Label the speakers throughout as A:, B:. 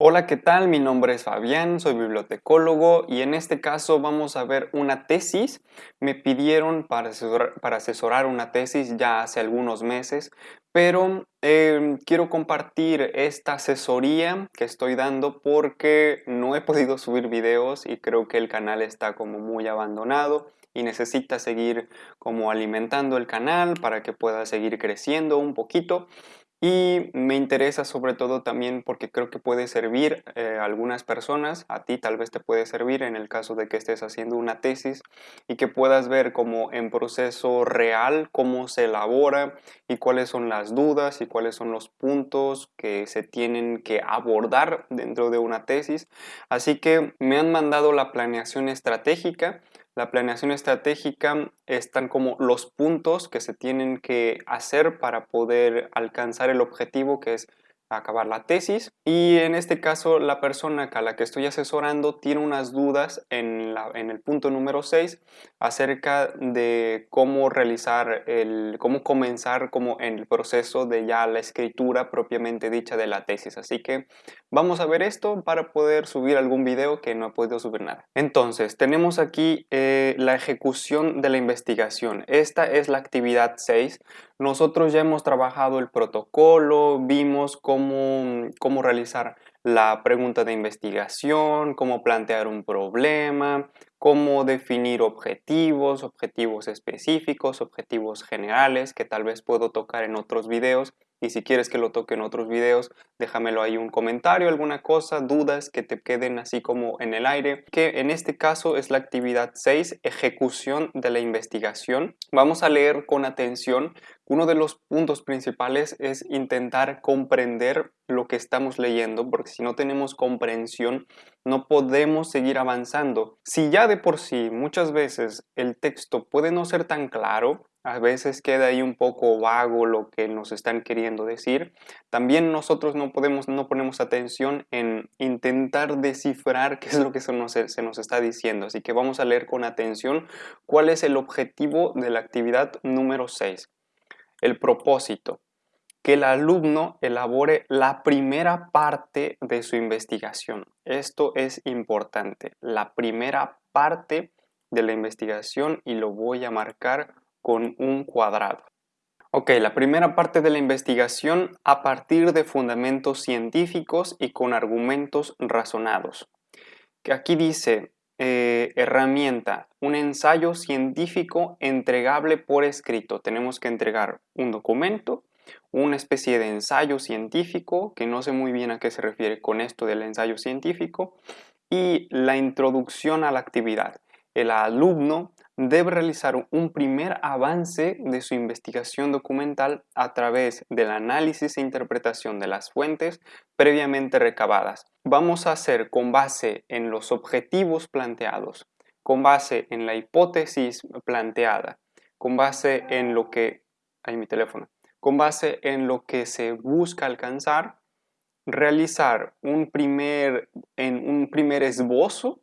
A: Hola, ¿qué tal? Mi nombre es Fabián, soy bibliotecólogo y en este caso vamos a ver una tesis. Me pidieron para asesorar, una tesis ya hace algunos meses, pero em, quiero compartir esta asesoría que estoy dando porque no he podido subir videos y creo que el canal está como muy abandonado y necesita seguir como alimentando el canal para que pueda seguir creciendo un poquito. Y me interesa sobre todo también porque creo que puede servir eh, a algunas personas, a ti tal vez te puede servir en el caso de que estés haciendo una tesis y que puedas ver como en proceso real cómo se elabora y cuáles son las dudas y cuáles son los puntos que se tienen que abordar dentro de una tesis. Así que me han mandado la planeación estratégica la planeación estratégica están como los puntos que se tienen que hacer para poder alcanzar el objetivo que es acabar la tesis. Y en este caso la persona a la que estoy asesorando tiene unas dudas en, la, en el punto número 6 acerca de cómo realizar el cómo comenzar como en el proceso de ya la escritura propiamente dicha de la tesis. Así que vamos a ver esto para poder subir algún video que no he podido subir nada. Entonces tenemos aquí eh, la ejecución de la investigación. Esta es la actividad 6 nosotros ya hemos trabajado el protocolo, vimos cómo, cómo realizar la pregunta de investigación, cómo plantear un problema, cómo definir objetivos, objetivos específicos, objetivos generales que tal vez puedo tocar en otros videos y si quieres que lo toque en otros videos, déjamelo ahí un comentario, alguna cosa, dudas que te queden así como en el aire, que en este caso es la actividad 6, ejecución de la investigación. Vamos a leer con atención. Uno de los puntos principales es intentar comprender lo que estamos leyendo, porque si no tenemos comprensión, no podemos seguir avanzando. Si ya de por sí muchas veces el texto puede no ser tan claro, a veces queda ahí un poco vago lo que nos están queriendo decir. También nosotros no, podemos, no ponemos atención en intentar descifrar qué es lo que se nos, se nos está diciendo. Así que vamos a leer con atención cuál es el objetivo de la actividad número 6. El propósito. Que el alumno elabore la primera parte de su investigación. Esto es importante. La primera parte de la investigación y lo voy a marcar con un cuadrado. Ok, la primera parte de la investigación a partir de fundamentos científicos y con argumentos razonados. Que aquí dice eh, herramienta, un ensayo científico entregable por escrito. Tenemos que entregar un documento, una especie de ensayo científico, que no sé muy bien a qué se refiere con esto del ensayo científico, y la introducción a la actividad. El alumno debe realizar un primer avance de su investigación documental a través del análisis e interpretación de las fuentes previamente recabadas. Vamos a hacer con base en los objetivos planteados, con base en la hipótesis planteada, con base en lo que... Ahí mi teléfono. Con base en lo que se busca alcanzar, realizar un primer, en un primer esbozo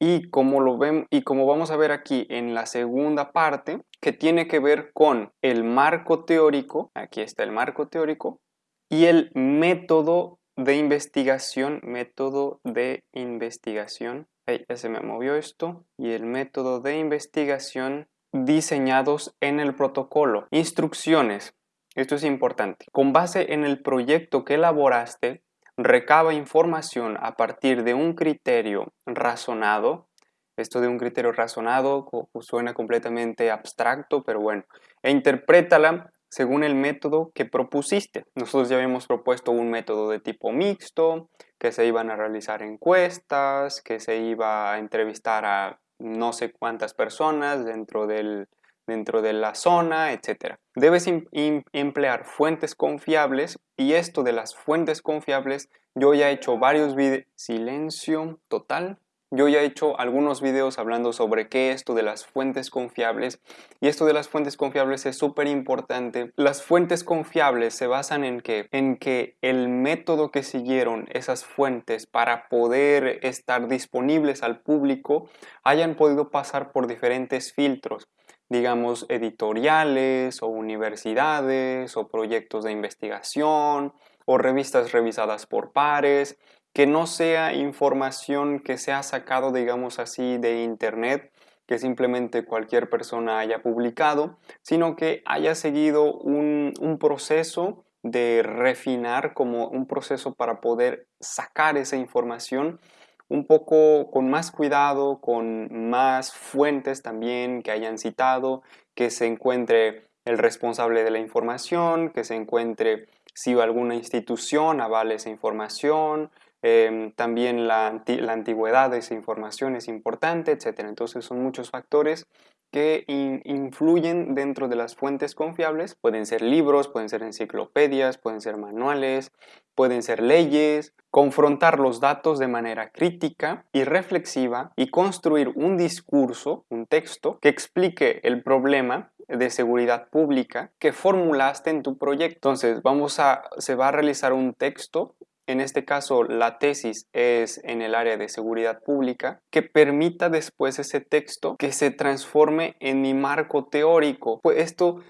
A: y como, lo ven, y como vamos a ver aquí en la segunda parte, que tiene que ver con el marco teórico, aquí está el marco teórico, y el método de investigación, método de investigación, ahí ya se me movió esto, y el método de investigación diseñados en el protocolo. Instrucciones, esto es importante. Con base en el proyecto que elaboraste, recaba información a partir de un criterio razonado. Esto de un criterio razonado suena completamente abstracto, pero bueno, e interprétala según el método que propusiste. Nosotros ya habíamos propuesto un método de tipo mixto, que se iban a realizar encuestas, que se iba a entrevistar a no sé cuántas personas dentro del, dentro de la zona, etc. Debes emplear fuentes confiables y esto de las fuentes confiables, yo ya he hecho varios videos, silencio total, yo ya he hecho algunos videos hablando sobre qué es esto de las fuentes confiables y esto de las fuentes confiables es súper importante. Las fuentes confiables se basan en que, en que el método que siguieron esas fuentes para poder estar disponibles al público hayan podido pasar por diferentes filtros digamos, editoriales o universidades o proyectos de investigación o revistas revisadas por pares que no sea información que se ha sacado, digamos así, de internet, que simplemente cualquier persona haya publicado, sino que haya seguido un, un proceso de refinar como un proceso para poder sacar esa información un poco con más cuidado, con más fuentes también que hayan citado, que se encuentre el responsable de la información, que se encuentre si alguna institución avale esa información, em, también la, la, antigüedad de esa información es importante, etc. Entonces son muchos factores que influyen dentro de las fuentes confiables. Pueden ser libros, pueden ser enciclopedias, pueden ser manuales, pueden ser leyes. Confrontar los datos de manera crítica y reflexiva y construir un discurso, un texto, que explique el problema de seguridad pública que formulaste en tu proyecto. Entonces, vamos a, se va a realizar un texto en este caso la tesis es en el área de seguridad pública, que permita después ese texto que se transforme en mi marco teórico. Pues esto,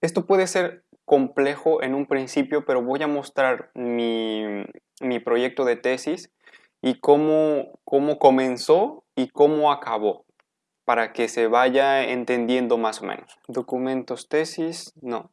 A: esto puede ser complejo en un principio, pero voy a mostrar mi, mi proyecto de tesis y cómo, cómo comenzó y cómo acabó para que se vaya entendiendo más o menos. Documentos, tesis, no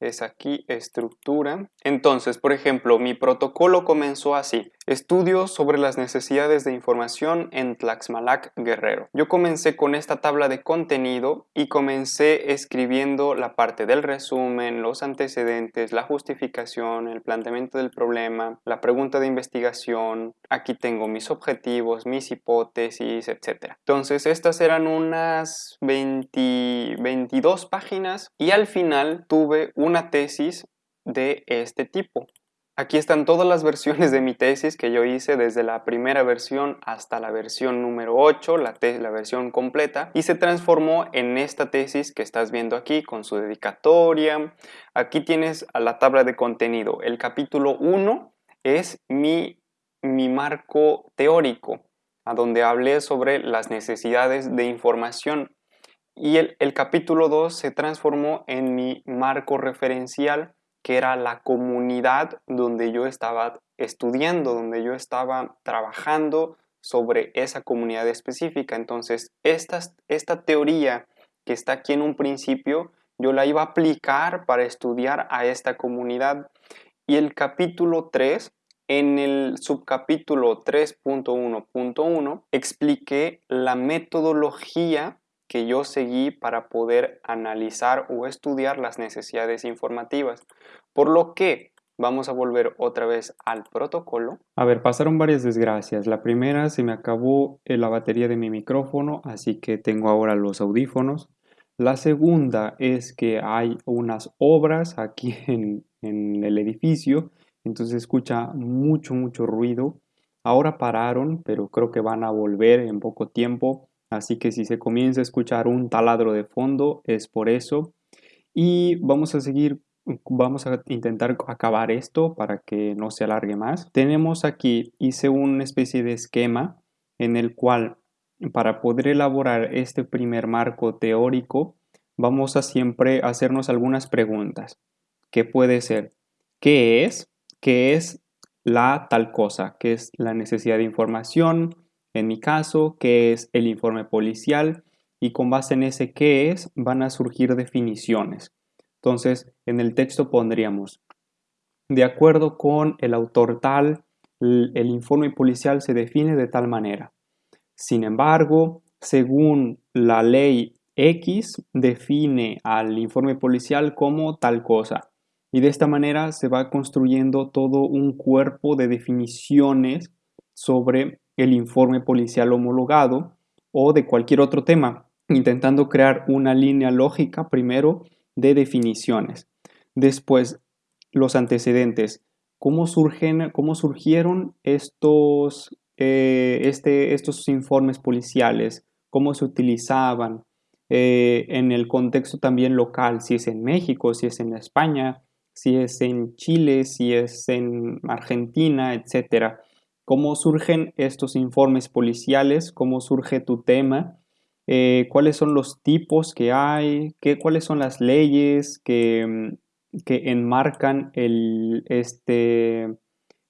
A: es aquí estructura. Entonces, por ejemplo, mi protocolo comenzó así. Estudios sobre las necesidades de información en Tlaxmalac Guerrero. Yo comencé con esta tabla de contenido y comencé escribiendo la parte del resumen, los antecedentes, la justificación, el planteamiento del problema, la pregunta de investigación. Aquí tengo mis objetivos, mis hipótesis, etc. Entonces, estas eran unas 22 páginas y al final tuve una tesis de este tipo. Aquí están todas las versiones de mi tesis que yo hice desde la primera versión hasta la versión número 8, la, la, versión completa, y se transformó en esta tesis que estás viendo aquí con su dedicatoria. Aquí tienes a la tabla de contenido. El capítulo 1 es mi, mi marco teórico, a donde hablé sobre las necesidades de información. Y el, el capítulo 2 se transformó en mi marco referencial que era la comunidad donde yo estaba estudiando, donde yo estaba trabajando sobre esa comunidad específica. Entonces, esta, esta teoría que está aquí en un principio, yo la iba a aplicar para estudiar a esta comunidad. Y el capítulo 3, en el subcapítulo 3.1.1, expliqué la metodología que yo seguí para poder analizar o estudiar las necesidades informativas. Por lo que vamos a volver otra vez al protocolo.
B: A ver, pasaron varias desgracias. La primera, se me acabó eh, la batería de mi micrófono, así que tengo ahora los audífonos. La segunda es que hay unas obras aquí en, en el edificio, entonces escucha mucho, mucho ruido. Ahora pararon, pero creo que van a volver en poco tiempo. Así que si se comienza a escuchar un taladro de fondo es por eso. Y vamos a seguir, vamos a intentar acabar esto para que no se alargue más. Tenemos aquí, hice una especie de esquema en el cual para poder elaborar este primer marco teórico vamos a siempre hacernos algunas preguntas. ¿Qué puede ser? ¿Qué es? ¿Qué es la tal cosa? ¿Qué es la necesidad de información? En mi caso, qué es el informe policial y con base en ese qué es van a surgir definiciones. Entonces, en el texto pondríamos, de acuerdo con el autor tal, el informe policial se define de tal manera. Sin embargo, según la ley X, define al informe policial como tal cosa. Y de esta manera se va construyendo todo un cuerpo de definiciones sobre el informe policial homologado o de cualquier otro tema, intentando crear una línea lógica primero de definiciones. Después, los antecedentes. ¿Cómo, surgen, cómo surgieron estos, eh, este, estos informes policiales? ¿Cómo se utilizaban? Eh, en el contexto también local, si es en México, si es en España, si es en Chile, si es en Argentina, etcétera cómo surgen estos informes policiales, cómo surge tu tema, eh, cuáles son los tipos que hay, qué, cuáles son las leyes que, mm, que enmarcan el, este,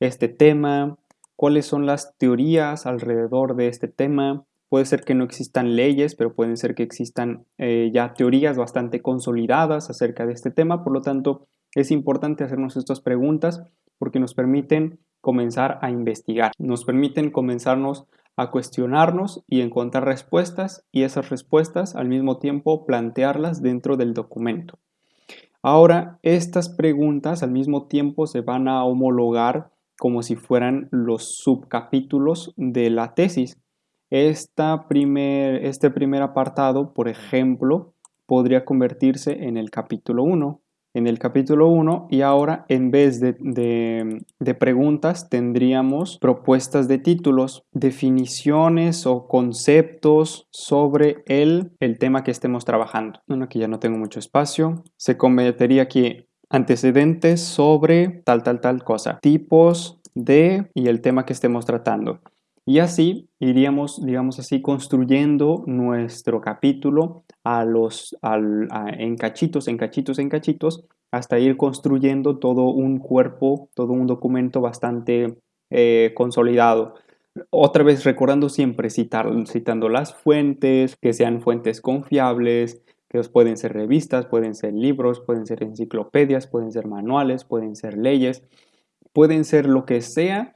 B: este tema, cuáles son las teorías alrededor de este tema. Puede ser que no existan leyes, pero pueden ser que existan eh, ya teorías bastante consolidadas acerca de este tema. Por lo tanto, es importante hacernos estas preguntas porque nos permiten comenzar a investigar, nos permiten comenzarnos a cuestionarnos y encontrar respuestas y esas respuestas al mismo tiempo plantearlas dentro del documento. Ahora, estas preguntas al mismo tiempo se van a homologar como si fueran los subcapítulos de la tesis. Esta primer, este primer apartado, por ejemplo, podría convertirse en el capítulo 1 en el capítulo 1 y ahora en vez de, de, preguntas tendríamos propuestas de títulos, definiciones o conceptos sobre el, el tema que estemos trabajando. Bueno, aquí ya no tengo mucho espacio. Se convertiría aquí antecedentes sobre tal, tal, tal cosa. Tipos de y el tema que estemos tratando. Y así iríamos, digamos así, construyendo nuestro capítulo a los, en cachitos, en cachitos, en cachitos, hasta ir construyendo todo un cuerpo, todo un documento bastante eh, consolidado. Otra vez recordando siempre citar, citando las fuentes, que sean fuentes confiables, que pueden ser revistas, pueden ser libros, pueden ser enciclopedias, pueden ser manuales, pueden ser leyes, pueden ser lo que sea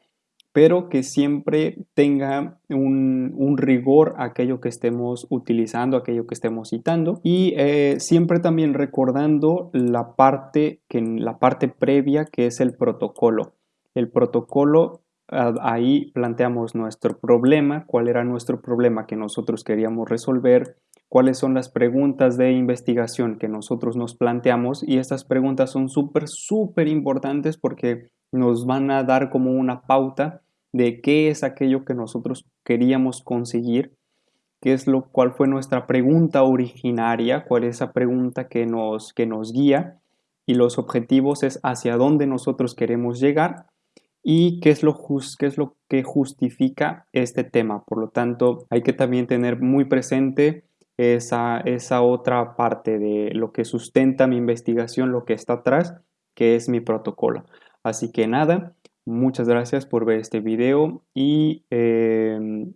B: pero que siempre tenga un, rigor aquello que estemos utilizando, aquello que estemos citando y eh, siempre también recordando la parte, que, la parte previa que es el protocolo. El protocolo ah, ahí planteamos nuestro problema, cuál era nuestro problema que nosotros queríamos resolver, cuáles son las preguntas de investigación que nosotros nos planteamos y estas preguntas son súper, súper importantes porque nos van a dar como una pauta de qué es aquello que nosotros queríamos conseguir, qué es lo cuál fue nuestra pregunta originaria, cuál es esa pregunta que nos, que nos guía y los objetivos es hacia dónde nosotros queremos llegar y qué es lo, qué es lo que justifica este tema. Por lo tanto, hay que también tener muy presente esa, esa otra parte de lo que sustenta mi investigación, lo que está atrás, que es mi protocolo. Así que nada, Muchas gracias por ver este video y, em,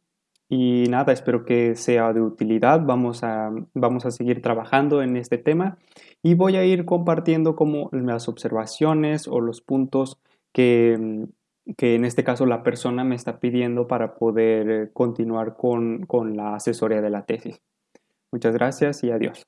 B: y nada, espero que sea de utilidad. Vamos a, vamos a seguir trabajando en este tema y voy a ir compartiendo como las observaciones o los puntos que, que en este caso la persona me está pidiendo para poder continuar con, con la asesoría de la tesis. Muchas gracias y adiós.